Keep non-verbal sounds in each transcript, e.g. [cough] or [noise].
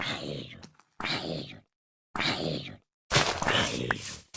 Iron, iron, iron, iron.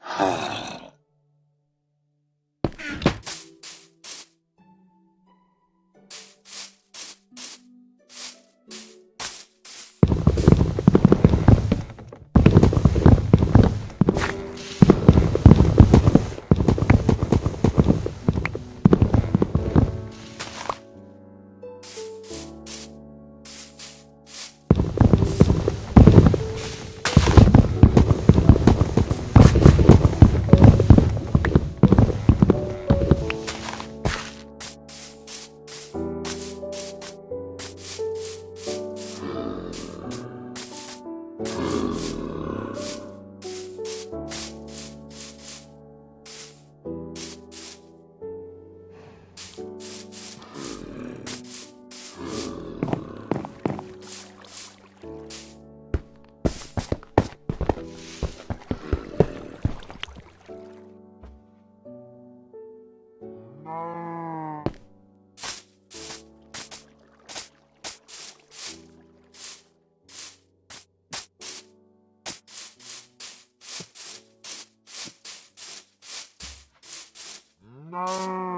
[sighs] Ah. Oh.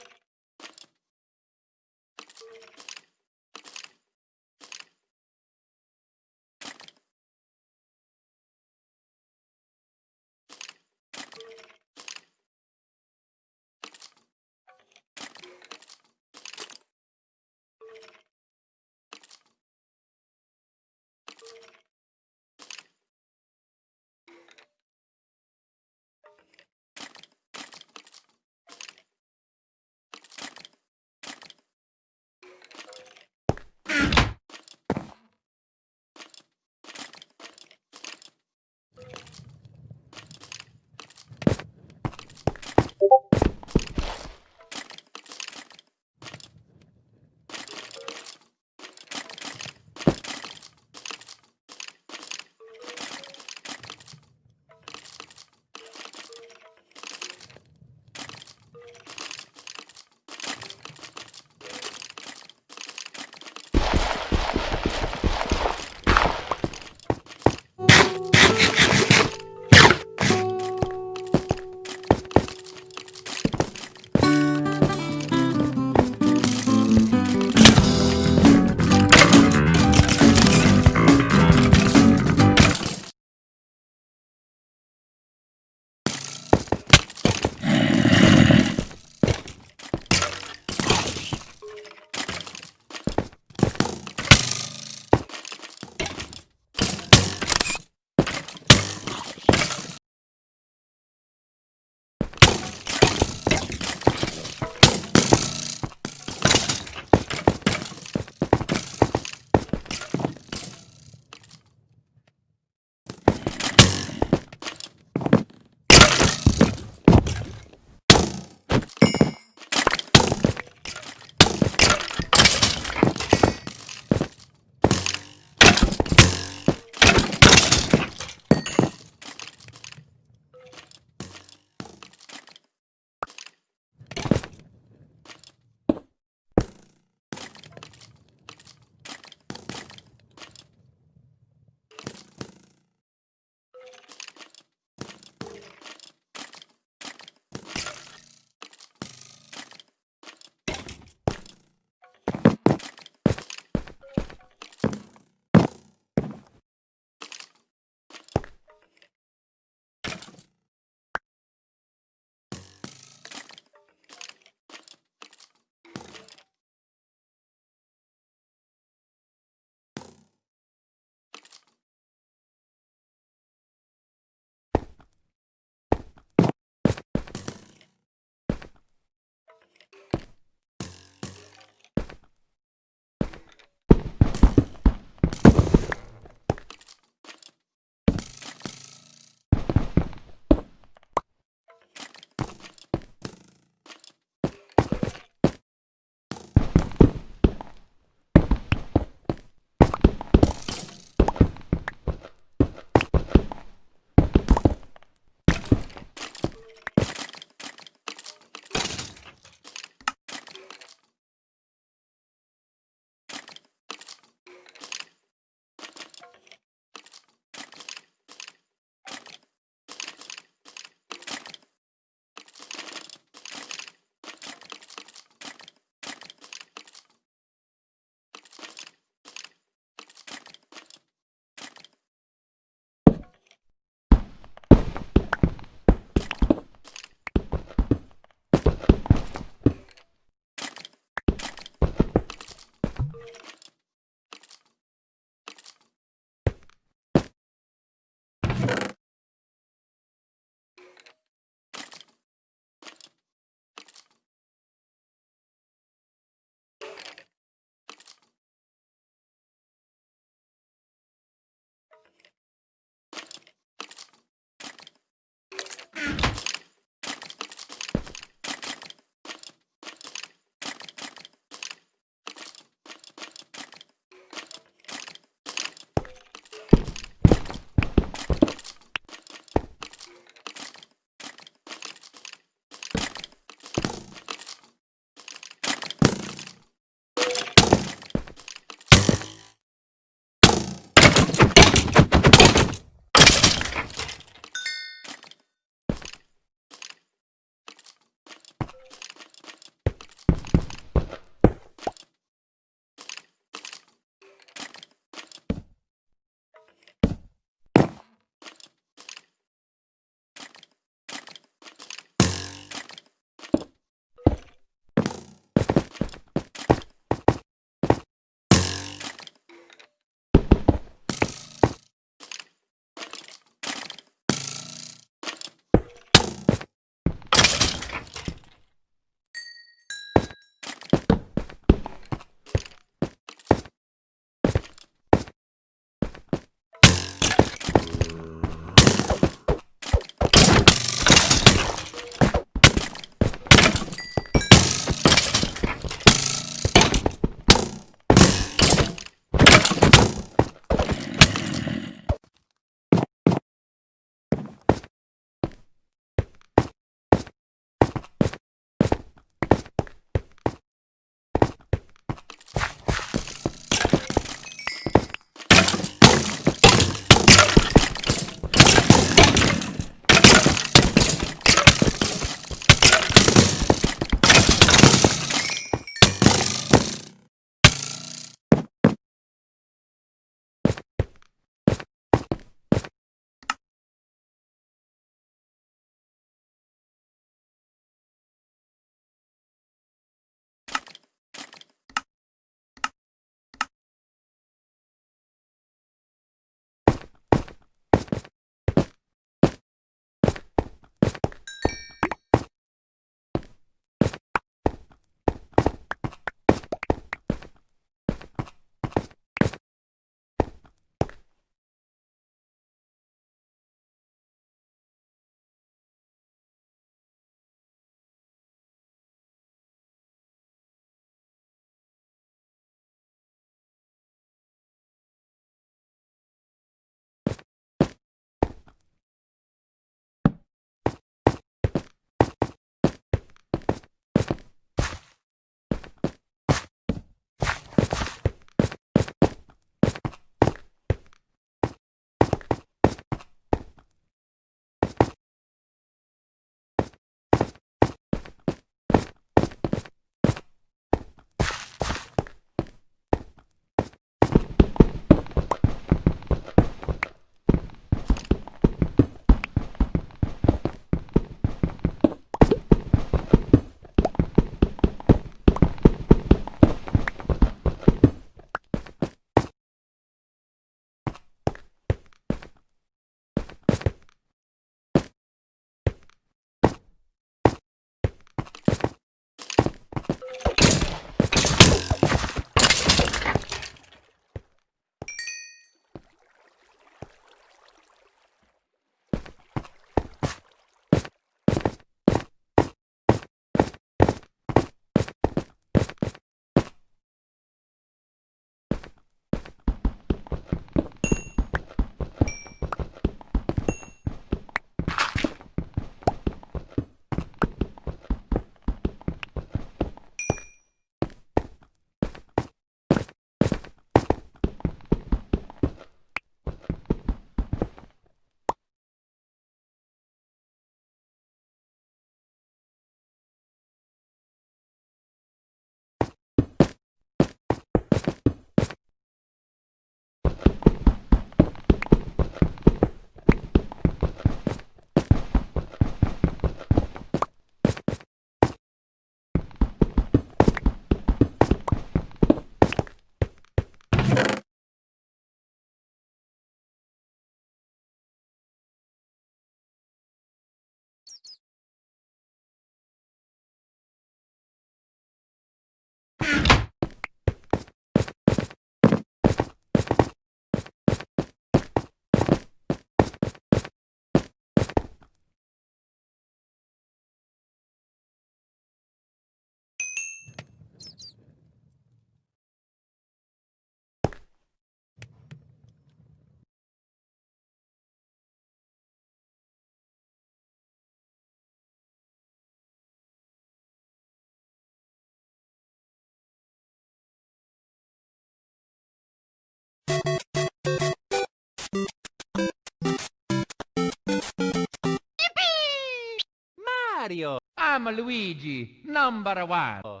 Mario. I'm Luigi, number one. Oh.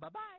Bye-bye.